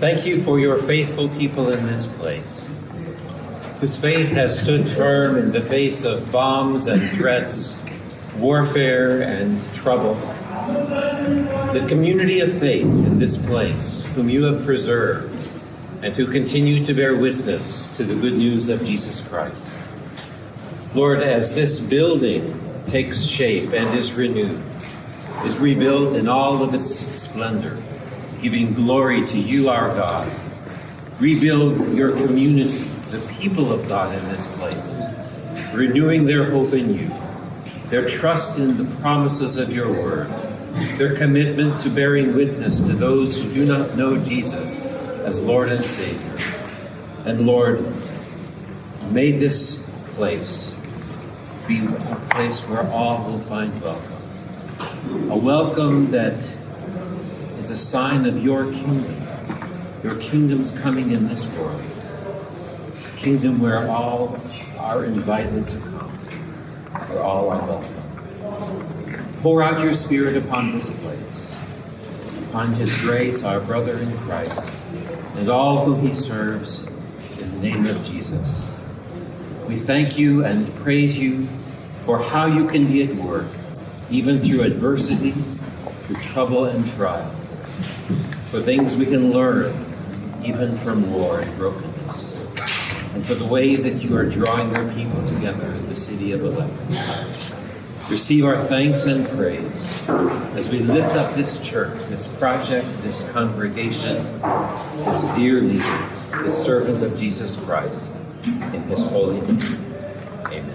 Thank you for your faithful people in this place, whose faith has stood firm in the face of bombs and threats, warfare and trouble. The community of faith in this place, whom you have preserved, and who continue to bear witness to the good news of Jesus Christ. Lord, as this building takes shape and is renewed, is rebuilt in all of its splendor, giving glory to you, our God. Rebuild your community, the people of God in this place, renewing their hope in you, their trust in the promises of your word, their commitment to bearing witness to those who do not know Jesus as Lord and Savior. And Lord, may this place be a place where all will find welcome. A welcome that is a sign of your kingdom, your kingdom's coming in this world. A kingdom where all are invited to come, where all are welcome. Pour out your Spirit upon this place, upon His grace, our brother in Christ, and all who He serves, in the name of Jesus. We thank you and praise you for how you can be at work, even through adversity, through trouble and trial for things we can learn even from war and brokenness, and for the ways that you are drawing your people together in the city of Aleppo. Receive our thanks and praise as we lift up this church, this project, this congregation, this dear leader, this servant of Jesus Christ, in his holy name.